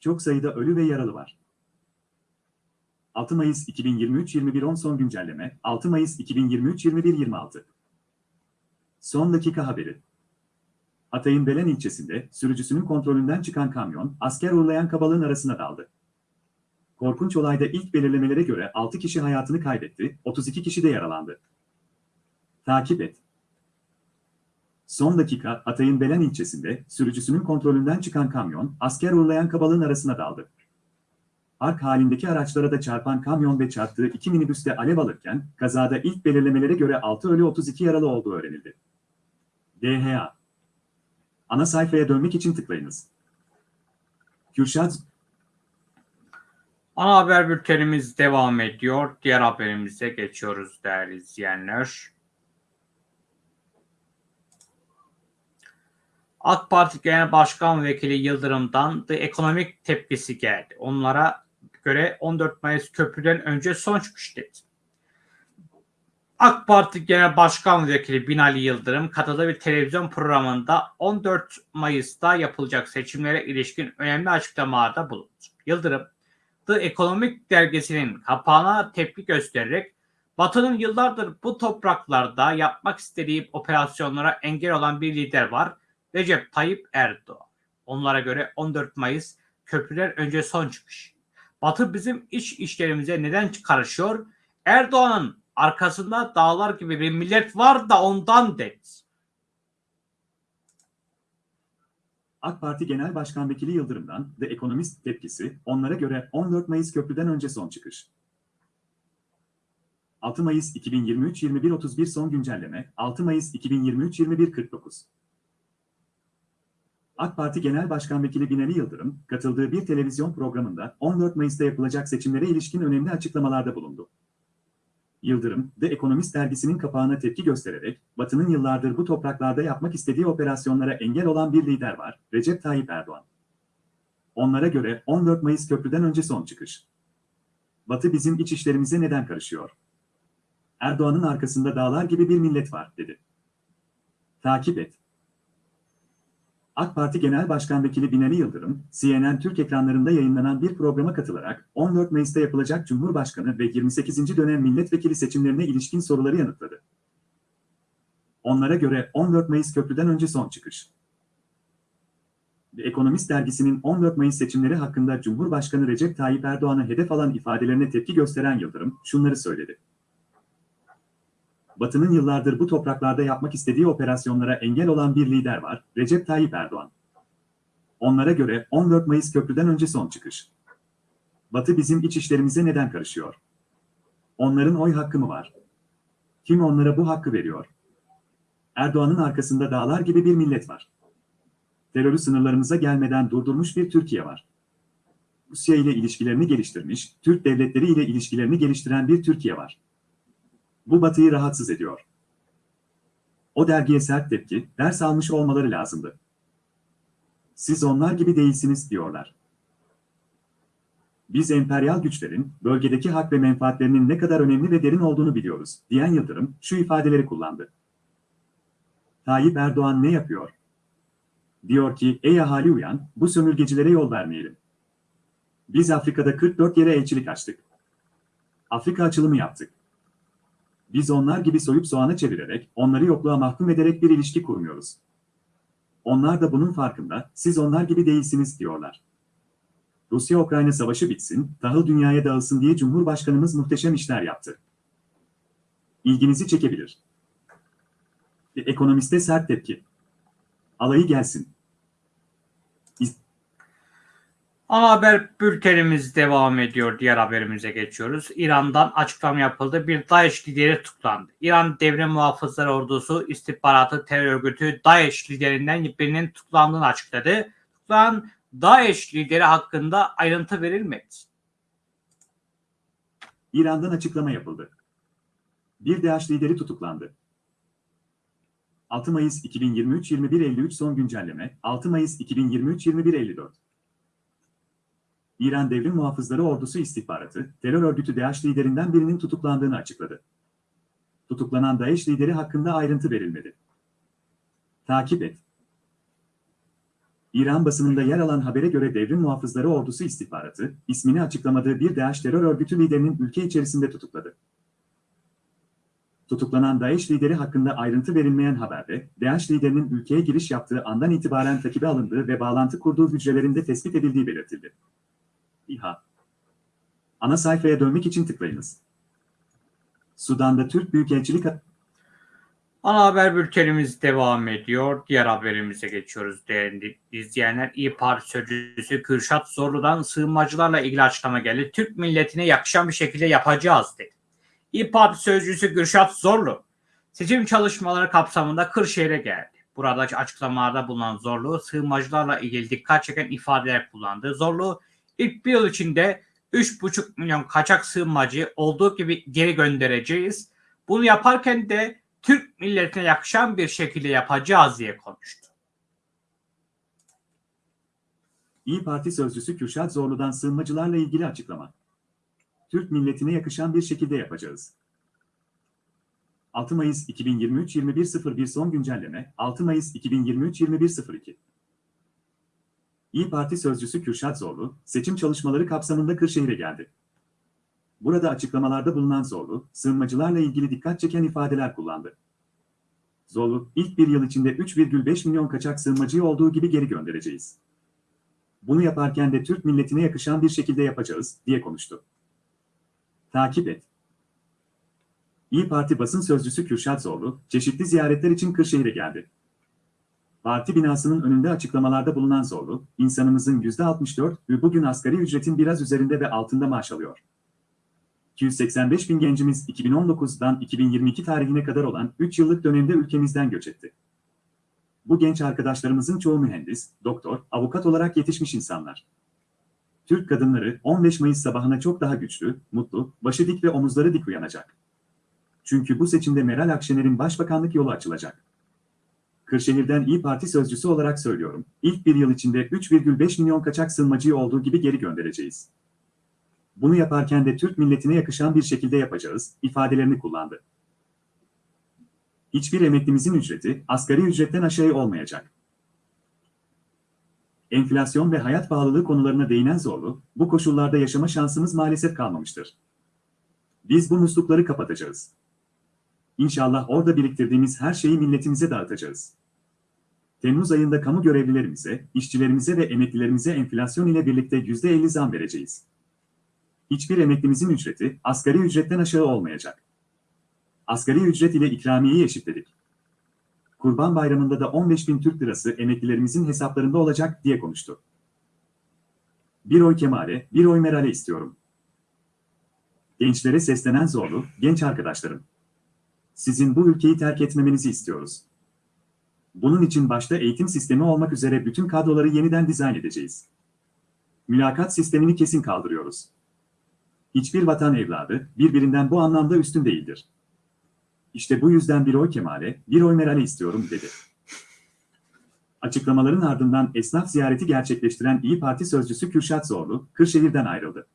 Çok sayıda ölü ve yaralı var. 6 Mayıs 2023 21.10 son güncelleme 6 Mayıs 2023 21.26 Son dakika haberi. Hatay'ın Belen ilçesinde sürücüsünün kontrolünden çıkan kamyon asker uğurlayan kabalığın arasına daldı. Korkunç olayda ilk belirlemelere göre 6 kişi hayatını kaybetti, 32 kişi de yaralandı. Takip et. Son dakika Hatay'ın Belen ilçesinde sürücüsünün kontrolünden çıkan kamyon asker uğurlayan kabalığın arasına daldı. Ark halindeki araçlara da çarpan kamyon ve çarptığı iki minibüste alev alırken kazada ilk belirlemelere göre 6 ölü 32 yaralı olduğu öğrenildi. DHA Ana sayfaya dönmek için tıklayınız. Kürşat Ana haber bültenimiz devam ediyor. Diğer haberimize geçiyoruz değerli izleyenler. AK Parti Genel Başkan Vekili Yıldırım'dan da ekonomik tepkisi geldi. Onlara göre 14 Mayıs köprüden önce son çıkış dedi. AK Parti Genel Başkan Vekili Binali Yıldırım katıldığı bir televizyon programında 14 Mayıs'ta yapılacak seçimlere ilişkin önemli açıklamalarda bulundu. Yıldırım, The Economic dergisinin kapağına tepki göstererek Batı'nın yıllardır bu topraklarda yapmak istediği operasyonlara engel olan bir lider var. Recep Tayyip Erdoğan. Onlara göre 14 Mayıs köprüler önce son çıkış. Batı bizim iç işlerimize neden karışıyor? Erdoğan'ın arkasında dağlar gibi bir millet var da ondan dedi. AK Parti Genel Başkan Vekili Yıldırım'dan The Economist tepkisi, onlara göre 14 Mayıs köprüden önce son çıkış. 6 Mayıs 2023 21.31 son güncelleme 6 Mayıs 2023 21.49 AK Parti Genel Başkan Vekili Binali Yıldırım, katıldığı bir televizyon programında 14 Mayıs'ta yapılacak seçimlere ilişkin önemli açıklamalarda bulundu. Yıldırım, The Economist dergisinin kapağına tepki göstererek, Batı'nın yıllardır bu topraklarda yapmak istediği operasyonlara engel olan bir lider var, Recep Tayyip Erdoğan. Onlara göre 14 Mayıs köprüden önce son çıkış. Batı bizim iç işlerimize neden karışıyor? Erdoğan'ın arkasında dağlar gibi bir millet var, dedi. Takip et. AK Parti Genel Başkan Vekili Binali Yıldırım, CNN Türk ekranlarında yayınlanan bir programa katılarak 14 Mayıs'ta yapılacak Cumhurbaşkanı ve 28. dönem milletvekili seçimlerine ilişkin soruları yanıtladı. Onlara göre 14 Mayıs köprüden önce son çıkış. ve Ekonomist dergisinin 14 Mayıs seçimleri hakkında Cumhurbaşkanı Recep Tayyip Erdoğan'ı hedef alan ifadelerine tepki gösteren Yıldırım şunları söyledi. Batı'nın yıllardır bu topraklarda yapmak istediği operasyonlara engel olan bir lider var, Recep Tayyip Erdoğan. Onlara göre 14 Mayıs köprüden önce son çıkış. Batı bizim iç işlerimize neden karışıyor? Onların oy hakkı mı var? Kim onlara bu hakkı veriyor? Erdoğan'ın arkasında dağlar gibi bir millet var. Terörü sınırlarımıza gelmeden durdurmuş bir Türkiye var. Rusya ile ilişkilerini geliştirmiş, Türk devletleri ile ilişkilerini geliştiren bir Türkiye var. Bu Batı'yı rahatsız ediyor. O dergiye sert tepki, ders almış olmaları lazımdı. Siz onlar gibi değilsiniz diyorlar. Biz emperyal güçlerin bölgedeki hak ve menfaatlerinin ne kadar önemli ve derin olduğunu biliyoruz, diyen Yıldırım şu ifadeleri kullandı. Tayyip Erdoğan ne yapıyor? Diyor ki, ey ahali uyan, bu sömürgecilere yol vermeyelim. Biz Afrika'da 44 yere elçilik açtık. Afrika açılımı yaptık. Biz onlar gibi soyup soğana çevirerek, onları yokluğa mahkum ederek bir ilişki kurmuyoruz. Onlar da bunun farkında, siz onlar gibi değilsiniz diyorlar. Rusya-Ukrayna savaşı bitsin, tahıl dünyaya dağılsın diye Cumhurbaşkanımız muhteşem işler yaptı. İlginizi çekebilir. Ekonomiste sert tepki. Alayı gelsin. Ana haber bültenimiz devam ediyor. Diğer haberimize geçiyoruz. İran'dan açıklama yapıldı. Bir DAEŞ lideri tutuklandı. İran Devrim Muhafızları Ordusu istihbaratı terör örgütü DAEŞ liderinden birinin tutuklandığını açıkladı. Tutuklanan DAEŞ lideri hakkında ayrıntı verilmedi. İran'dan açıklama yapıldı. Bir DAEŞ lideri tutuklandı. 6 Mayıs 2023 21.53 son güncelleme 6 Mayıs 2023 21.54 İran Devrim Muhafızları Ordusu istihbaratı, terör örgütü DAEŞ liderinden birinin tutuklandığını açıkladı. Tutuklanan DAEŞ lideri hakkında ayrıntı verilmedi. Takip et. İran basınında yer alan habere göre Devrim Muhafızları Ordusu istihbaratı, ismini açıklamadığı bir DAEŞ terör örgütü liderinin ülke içerisinde tutukladı. Tutuklanan DAEŞ lideri hakkında ayrıntı verilmeyen haberde, DAEŞ liderinin ülkeye giriş yaptığı andan itibaren takibe alındığı ve bağlantı kurduğu hücrelerinde tespit edildiği belirtildi. İHA Ana sayfaya dönmek için tıklayınız. Sudan'da Türk Büyükelçilik Ana haber bültenimiz devam ediyor. Diğer haberimize geçiyoruz değerli izleyenler. İyi Parti sözcüsü Kürşat Zorlu'dan sığınmacılarla ilgili açıklama geldi. Türk milletine yakışan bir şekilde yapacağız dedi. İyi Parti sözcüsü Kürşat Zorlu seçim çalışmaları kapsamında Kırşehir'e geldi. Burada açıklamalarda bulunan Zorlu sığınmacılarla ilgili dikkat çeken ifadeler kullandı. Zorlu ilk bir yıl içinde 3,5 milyon kaçak sığınmacı olduğu gibi geri göndereceğiz. Bunu yaparken de Türk milletine yakışan bir şekilde yapacağız diye konuştu. İyi Parti sözcüsü Kürşat Zorlu'dan sığınmacılarla ilgili açıklama. Türk milletine yakışan bir şekilde yapacağız. 6 Mayıs 2023 21.01 son güncelleme 6 Mayıs 2023 21.02 İyi Parti sözcüsü Kürşat Zorlu, seçim çalışmaları kapsamında Kırşehir'e geldi. Burada açıklamalarda bulunan Zorlu, sığınmacılarla ilgili dikkat çeken ifadeler kullandı. Zorlu, ilk bir yıl içinde 3,5 milyon kaçak sığınmacıyı olduğu gibi geri göndereceğiz. Bunu yaparken de Türk milletine yakışan bir şekilde yapacağız, diye konuştu. Takip et. İyi Parti basın sözcüsü Kürşat Zorlu, çeşitli ziyaretler için Kırşehir'e geldi. Parti binasının önünde açıklamalarda bulunan Zorlu, insanımızın %64 bugün asgari ücretin biraz üzerinde ve altında maaş alıyor. 285 bin gencimiz 2019'dan 2022 tarihine kadar olan 3 yıllık dönemde ülkemizden göç etti. Bu genç arkadaşlarımızın çoğu mühendis, doktor, avukat olarak yetişmiş insanlar. Türk kadınları 15 Mayıs sabahına çok daha güçlü, mutlu, başı dik ve omuzları dik uyanacak. Çünkü bu seçimde Meral Akşener'in başbakanlık yolu açılacak. Kırşehir'den İyi Parti sözcüsü olarak söylüyorum. İlk bir yıl içinde 3,5 milyon kaçak sığınmacıyı olduğu gibi geri göndereceğiz. Bunu yaparken de Türk milletine yakışan bir şekilde yapacağız, ifadelerini kullandı. Hiçbir emeklimizin ücreti asgari ücretten aşağı olmayacak. Enflasyon ve hayat pahalılığı konularına değinen Zorlu, bu koşullarda yaşama şansımız maalesef kalmamıştır. Biz bu muslukları kapatacağız. İnşallah orada biriktirdiğimiz her şeyi milletimize dağıtacağız. Temmuz ayında kamu görevlilerimize, işçilerimize ve emeklilerimize enflasyon ile birlikte %50 zam vereceğiz. Hiçbir emeklimizin ücreti asgari ücretten aşağı olmayacak. Asgari ücret ile ikramiyeyi eşitledik. Kurban Bayramı'nda da 15 bin Türk lirası emeklilerimizin hesaplarında olacak diye konuştu. Bir oy Kemal'e, bir oy Meral'e istiyorum. Gençlere seslenen zorlu, genç arkadaşlarım. Sizin bu ülkeyi terk etmemenizi istiyoruz. Bunun için başta eğitim sistemi olmak üzere bütün kadroları yeniden dizayn edeceğiz. Mülakat sistemini kesin kaldırıyoruz. Hiçbir vatan evladı birbirinden bu anlamda üstün değildir. İşte bu yüzden bir oy Kemal'e, bir oy Meral'e istiyorum dedi. Açıklamaların ardından esnaf ziyareti gerçekleştiren İyi Parti sözcüsü Kürşat Zorlu, Kırşehir'den ayrıldı.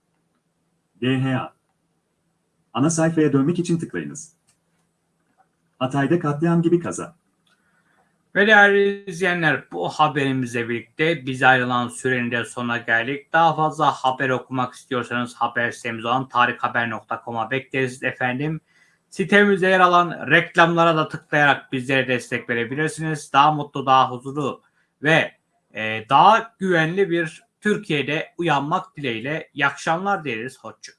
DHA Ana sayfaya dönmek için tıklayınız. Hatay'da katliam gibi kaza. Ve değerli izleyenler bu haberimizle birlikte biz ayrılan sürenin de sonuna geldik. Daha fazla haber okumak istiyorsanız haber sitemiz olan tarikhaber.com'a bekleriz efendim. Sitemizde yer alan reklamlara da tıklayarak bizlere destek verebilirsiniz. Daha mutlu, daha huzurlu ve e, daha güvenli bir Türkiye'de uyanmak dileğiyle iyi akşamlar dileriz. Hoşçakalın.